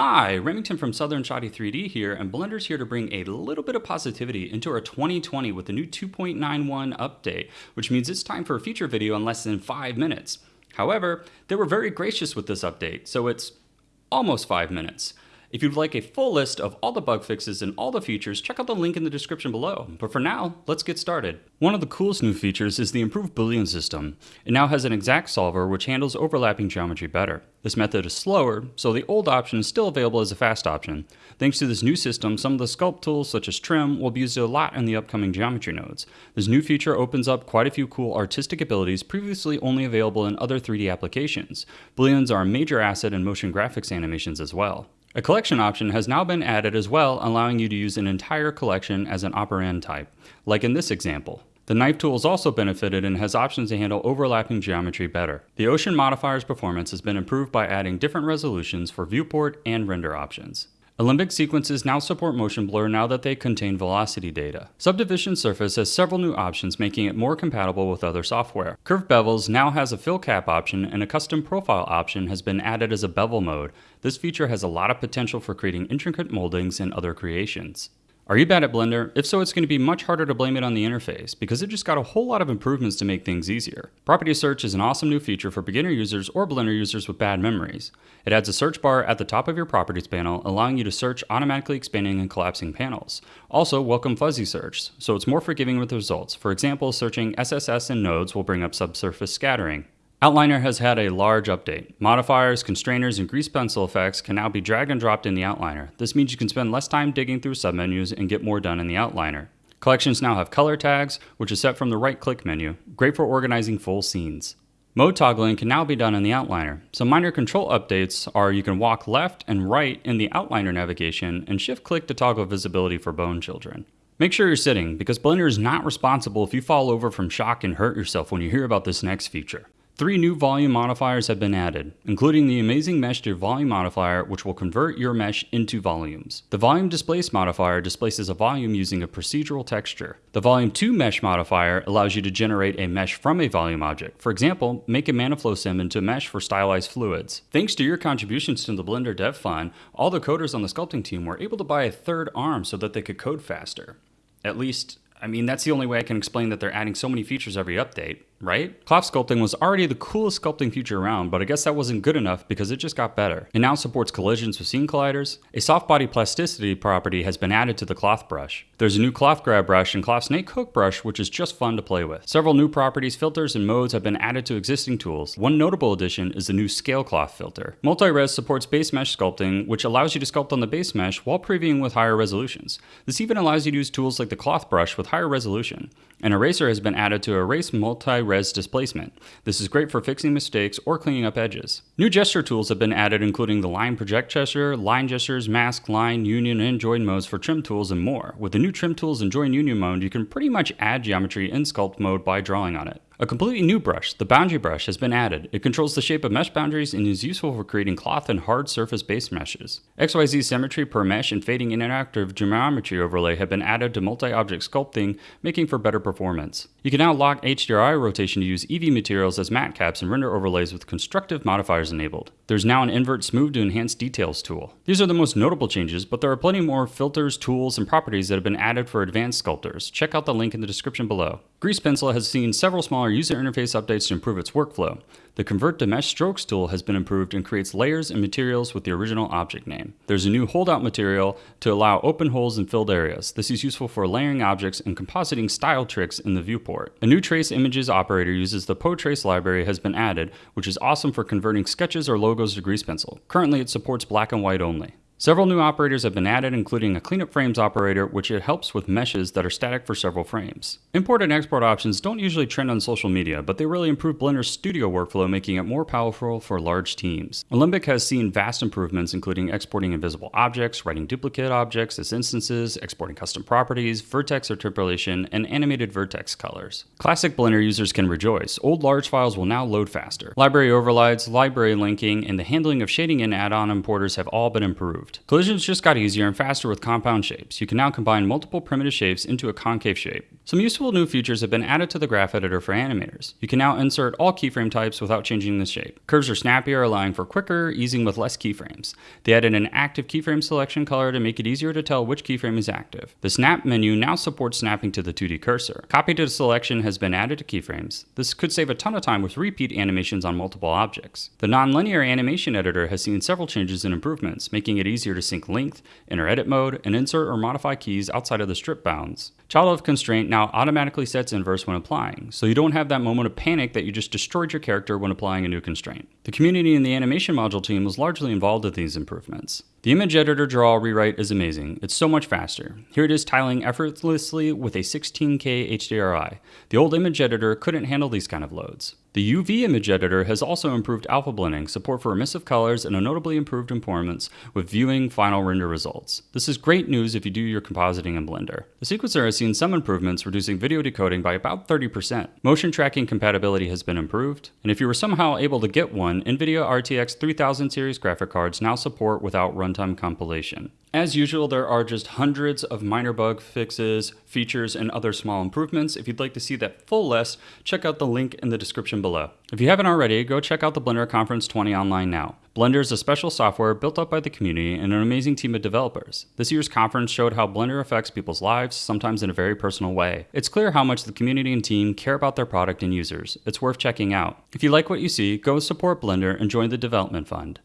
Hi, Remington from Southern Shotty 3D here, and Blender's here to bring a little bit of positivity into our 2020 with the new 2.91 update, which means it's time for a feature video in less than 5 minutes. However, they were very gracious with this update, so it's almost 5 minutes. If you'd like a full list of all the bug fixes and all the features, check out the link in the description below. But for now, let's get started. One of the coolest new features is the improved Boolean system. It now has an exact solver which handles overlapping geometry better. This method is slower, so the old option is still available as a fast option. Thanks to this new system, some of the sculpt tools such as trim will be used a lot in the upcoming geometry nodes. This new feature opens up quite a few cool artistic abilities previously only available in other 3D applications. Booleans are a major asset in motion graphics animations as well. A collection option has now been added as well, allowing you to use an entire collection as an operand type, like in this example. The knife tool is also benefited and has options to handle overlapping geometry better. The Ocean modifier's performance has been improved by adding different resolutions for viewport and render options. Alembic sequences now support motion blur now that they contain velocity data. Subdivision Surface has several new options making it more compatible with other software. Curved Bevels now has a fill cap option and a custom profile option has been added as a bevel mode. This feature has a lot of potential for creating intricate moldings and other creations. Are you bad at Blender? If so, it's going to be much harder to blame it on the interface, because it just got a whole lot of improvements to make things easier. Property Search is an awesome new feature for beginner users or Blender users with bad memories. It adds a search bar at the top of your Properties panel, allowing you to search automatically expanding and collapsing panels. Also, welcome fuzzy search, so it's more forgiving with results. For example, searching SSS in nodes will bring up subsurface scattering. Outliner has had a large update. Modifiers, constrainers, and grease pencil effects can now be dragged and dropped in the outliner. This means you can spend less time digging through submenus and get more done in the outliner. Collections now have color tags, which is set from the right-click menu, great for organizing full scenes. Mode toggling can now be done in the outliner. Some minor control updates are you can walk left and right in the outliner navigation and shift click to toggle visibility for bone children. Make sure you're sitting, because Blender is not responsible if you fall over from shock and hurt yourself when you hear about this next feature. Three new volume modifiers have been added, including the amazing mesh to volume modifier, which will convert your mesh into volumes. The volume displace modifier displaces a volume using a procedural texture. The volume to mesh modifier allows you to generate a mesh from a volume object. For example, make a Mantaflow sim into a mesh for stylized fluids. Thanks to your contributions to the Blender Dev Fund, all the coders on the sculpting team were able to buy a third arm so that they could code faster. At least, I mean, that's the only way I can explain that they're adding so many features every update right? Cloth sculpting was already the coolest sculpting feature around, but I guess that wasn't good enough because it just got better. It now supports collisions with scene colliders. A soft body plasticity property has been added to the cloth brush. There's a new cloth grab brush and cloth snake hook brush, which is just fun to play with. Several new properties, filters, and modes have been added to existing tools. One notable addition is the new scale cloth filter. Multi-res supports base mesh sculpting, which allows you to sculpt on the base mesh while previewing with higher resolutions. This even allows you to use tools like the cloth brush with higher resolution. An eraser has been added to erase multi-res displacement. This is great for fixing mistakes or cleaning up edges. New gesture tools have been added including the line project gesture, line gestures, mask, line, union, and join modes for trim tools and more. With the new trim tools and join union mode, you can pretty much add geometry in sculpt mode by drawing on it. A completely new brush, the boundary brush, has been added. It controls the shape of mesh boundaries and is useful for creating cloth and hard surface base meshes. XYZ symmetry per mesh and fading interactive geometry overlay have been added to multi-object sculpting, making for better performance. You can now lock HDRI rotation to use EEVEE materials as MatCaps and render overlays with constructive modifiers enabled. There's now an invert smooth to enhance details tool. These are the most notable changes, but there are plenty more filters, tools, and properties that have been added for advanced sculptors. Check out the link in the description below. Grease Pencil has seen several smaller user interface updates to improve its workflow. The Convert to Mesh Strokes tool has been improved and creates layers and materials with the original object name. There's a new holdout material to allow open holes and filled areas. This is useful for layering objects and compositing style tricks in the viewport. A new trace images operator uses the PoTrace library has been added, which is awesome for converting sketches or logos to Grease Pencil. Currently it supports black and white only. Several new operators have been added, including a cleanup frames operator, which it helps with meshes that are static for several frames. Import and export options don't usually trend on social media, but they really improve Blender's studio workflow, making it more powerful for large teams. Alembic has seen vast improvements, including exporting invisible objects, writing duplicate objects as instances, exporting custom properties, vertex interpolation, and animated vertex colors. Classic Blender users can rejoice. Old large files will now load faster. Library overrides, library linking, and the handling of shading and add-on importers have all been improved. Improved. Collisions just got easier and faster with compound shapes. You can now combine multiple primitive shapes into a concave shape. Some useful new features have been added to the graph editor for animators. You can now insert all keyframe types without changing the shape. Curves are snappier, allowing for quicker easing with less keyframes. They added an active keyframe selection color to make it easier to tell which keyframe is active. The snap menu now supports snapping to the 2D cursor. Copy to selection has been added to keyframes. This could save a ton of time with repeat animations on multiple objects. The nonlinear animation editor has seen several changes and improvements, making it easier to sync length, enter edit mode, and insert or modify keys outside of the strip bounds. Child of constraint now automatically sets inverse when applying, so you don't have that moment of panic that you just destroyed your character when applying a new constraint. The community and the animation module team was largely involved with these improvements. The image editor draw rewrite is amazing. It's so much faster. Here it is tiling effortlessly with a 16K HDRI. The old image editor couldn't handle these kind of loads. The UV image editor has also improved alpha blending, support for emissive colors, and a notably improved performance with viewing final render results. This is great news if you do your compositing in Blender. The sequencer has seen some improvements, reducing video decoding by about 30%. Motion tracking compatibility has been improved, and if you were somehow able to get one, NVIDIA RTX 3000 series graphic cards now support without runtime compilation. As usual, there are just hundreds of minor bug fixes, features, and other small improvements. If you'd like to see that full list, check out the link in the description below. If you haven't already, go check out the Blender Conference 20 online now. Blender is a special software built up by the community and an amazing team of developers. This year's conference showed how Blender affects people's lives, sometimes in a very personal way. It's clear how much the community and team care about their product and users. It's worth checking out. If you like what you see, go support Blender and join the development fund.